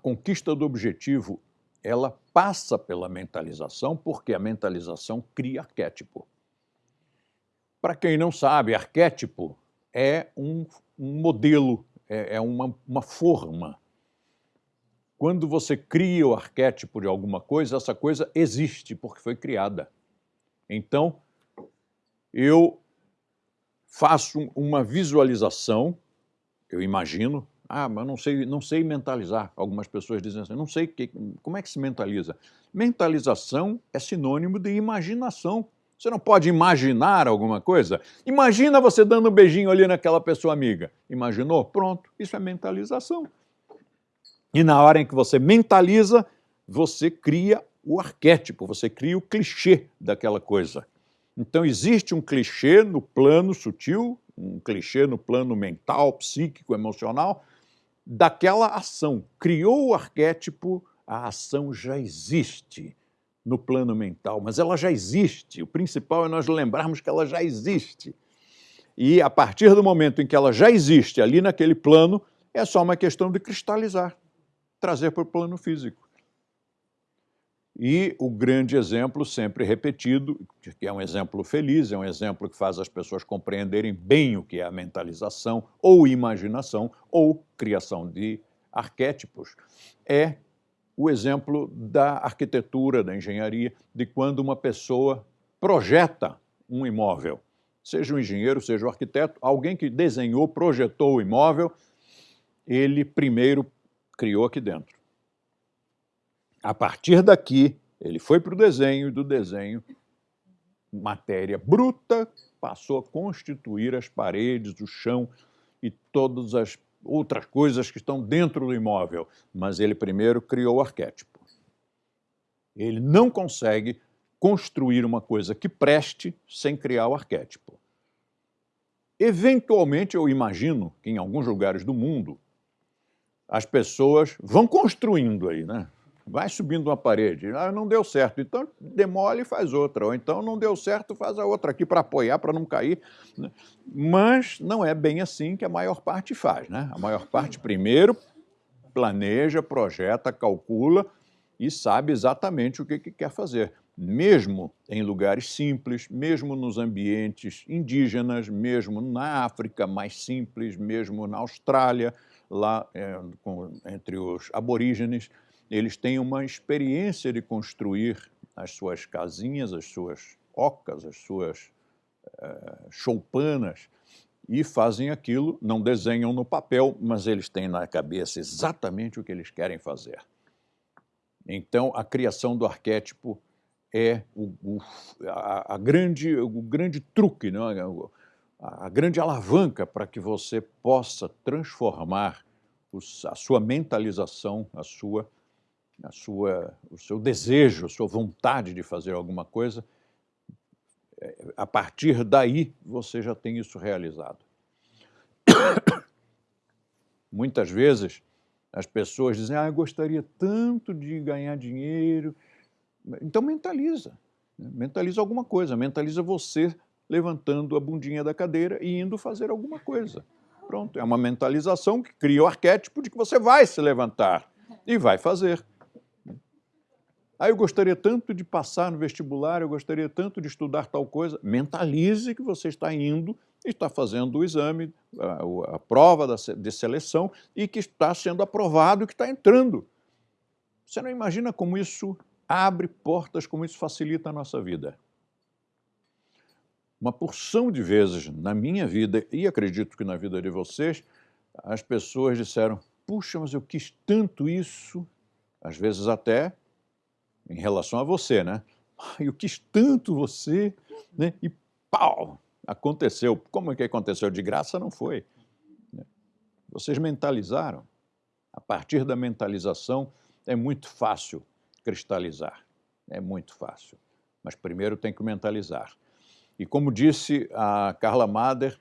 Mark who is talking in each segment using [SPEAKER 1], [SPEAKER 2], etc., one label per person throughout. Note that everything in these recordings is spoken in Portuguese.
[SPEAKER 1] conquista do objetivo ela passa pela mentalização, porque a mentalização cria arquétipo. Para quem não sabe, arquétipo é um, um modelo, é, é uma, uma forma. Quando você cria o arquétipo de alguma coisa, essa coisa existe porque foi criada. Então, eu faço uma visualização, eu imagino, ah, mas não sei, não sei mentalizar. Algumas pessoas dizem assim, não sei que, como é que se mentaliza. Mentalização é sinônimo de imaginação. Você não pode imaginar alguma coisa? Imagina você dando um beijinho ali naquela pessoa amiga. Imaginou? Pronto, isso é mentalização. E na hora em que você mentaliza, você cria o arquétipo, você cria o clichê daquela coisa. Então existe um clichê no plano sutil, um clichê no plano mental, psíquico, emocional, daquela ação. Criou o arquétipo, a ação já existe no plano mental, mas ela já existe. O principal é nós lembrarmos que ela já existe. E a partir do momento em que ela já existe ali naquele plano, é só uma questão de cristalizar, trazer para o plano físico. E o grande exemplo, sempre repetido, que é um exemplo feliz, é um exemplo que faz as pessoas compreenderem bem o que é a mentalização, ou imaginação, ou criação de arquétipos, é o exemplo da arquitetura, da engenharia, de quando uma pessoa projeta um imóvel. Seja um engenheiro, seja um arquiteto, alguém que desenhou, projetou o imóvel, ele primeiro criou aqui dentro. A partir daqui, ele foi para o desenho e do desenho, matéria bruta, passou a constituir as paredes, o chão e todas as outras coisas que estão dentro do imóvel. Mas ele primeiro criou o arquétipo. Ele não consegue construir uma coisa que preste sem criar o arquétipo. Eventualmente, eu imagino que em alguns lugares do mundo as pessoas vão construindo aí, né? Vai subindo uma parede, ah, não deu certo, então demole e faz outra, ou então não deu certo, faz a outra aqui para apoiar, para não cair. Né? Mas não é bem assim que a maior parte faz. Né? A maior parte primeiro planeja, projeta, calcula e sabe exatamente o que, que quer fazer. Mesmo em lugares simples, mesmo nos ambientes indígenas, mesmo na África mais simples, mesmo na Austrália, lá é, com, entre os aborígenes, eles têm uma experiência de construir as suas casinhas, as suas ocas, as suas uh, choupanas, e fazem aquilo, não desenham no papel, mas eles têm na cabeça exatamente o que eles querem fazer. Então, a criação do arquétipo é o, o, a, a, grande, o grande truque, não? É? a, a grande alavanca para que você possa transformar os, a sua mentalização, a sua a sua, o seu desejo, a sua vontade de fazer alguma coisa, é, a partir daí você já tem isso realizado. Muitas vezes as pessoas dizem, ah, eu gostaria tanto de ganhar dinheiro. Então mentaliza, né? mentaliza alguma coisa, mentaliza você levantando a bundinha da cadeira e indo fazer alguma coisa. Pronto, é uma mentalização que cria o arquétipo de que você vai se levantar e vai fazer. Ah, eu gostaria tanto de passar no vestibular, eu gostaria tanto de estudar tal coisa. Mentalize que você está indo está fazendo o exame, a, a prova da, de seleção e que está sendo aprovado que está entrando. Você não imagina como isso abre portas, como isso facilita a nossa vida. Uma porção de vezes na minha vida, e acredito que na vida de vocês, as pessoas disseram, puxa, mas eu quis tanto isso, às vezes até em relação a você, né? Eu quis tanto você, né? E pau! Aconteceu. Como é que aconteceu? De graça não foi. Né? Vocês mentalizaram. A partir da mentalização é muito fácil cristalizar. É muito fácil. Mas primeiro tem que mentalizar. E como disse a Carla Mader,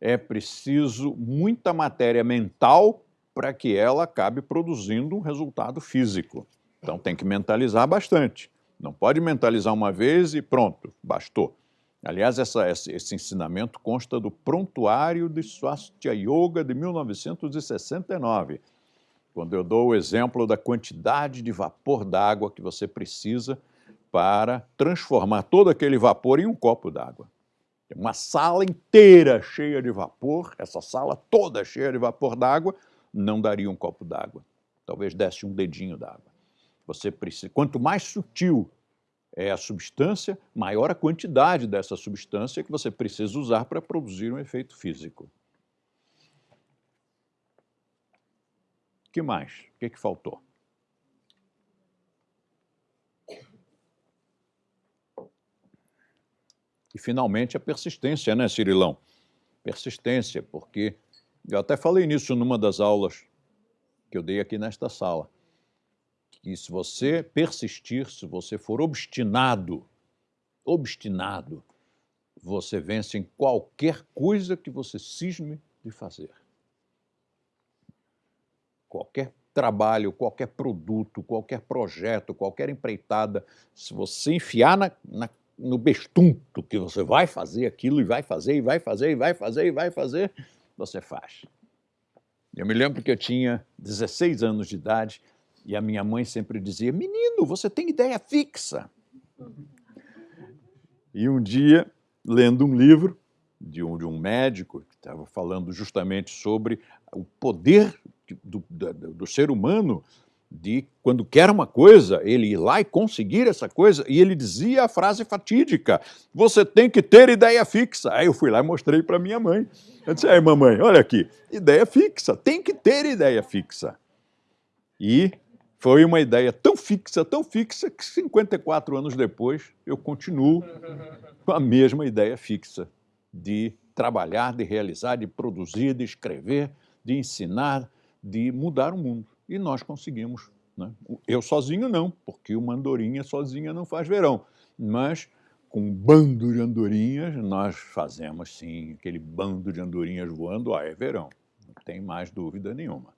[SPEAKER 1] é preciso muita matéria mental para que ela acabe produzindo um resultado físico. Então tem que mentalizar bastante. Não pode mentalizar uma vez e pronto, bastou. Aliás, essa, esse ensinamento consta do Prontuário de Swastika Yoga de 1969, quando eu dou o exemplo da quantidade de vapor d'água que você precisa para transformar todo aquele vapor em um copo d'água. Uma sala inteira cheia de vapor, essa sala toda cheia de vapor d'água, não daria um copo d'água. Talvez desse um dedinho d'água. Você precisa, quanto mais sutil é a substância, maior a quantidade dessa substância que você precisa usar para produzir um efeito físico. O que mais? O que, que faltou? E, finalmente, a persistência, né, Cirilão? Persistência, porque eu até falei nisso numa das aulas que eu dei aqui nesta sala, que se você persistir, se você for obstinado, obstinado, você vence em qualquer coisa que você cisme de fazer. Qualquer trabalho, qualquer produto, qualquer projeto, qualquer empreitada, se você enfiar na, na no bestunto que você vai fazer aquilo e vai fazer, e vai fazer, e vai fazer, e vai fazer, você faz. Eu me lembro que eu tinha 16 anos de idade e a minha mãe sempre dizia, menino, você tem ideia fixa. E um dia, lendo um livro de um, de um médico que estava falando justamente sobre o poder do, do, do ser humano de quando quer uma coisa, ele ir lá e conseguir essa coisa, e ele dizia a frase fatídica, você tem que ter ideia fixa. Aí eu fui lá e mostrei para minha mãe. Eu disse, aí mamãe, olha aqui, ideia fixa, tem que ter ideia fixa. E foi uma ideia tão fixa, tão fixa, que 54 anos depois eu continuo com a mesma ideia fixa de trabalhar, de realizar, de produzir, de escrever, de ensinar, de mudar o mundo e nós conseguimos. Né? Eu sozinho não, porque uma andorinha sozinha não faz verão, mas com um bando de andorinhas nós fazemos sim, aquele bando de andorinhas voando, ah, é verão, não tem mais dúvida nenhuma.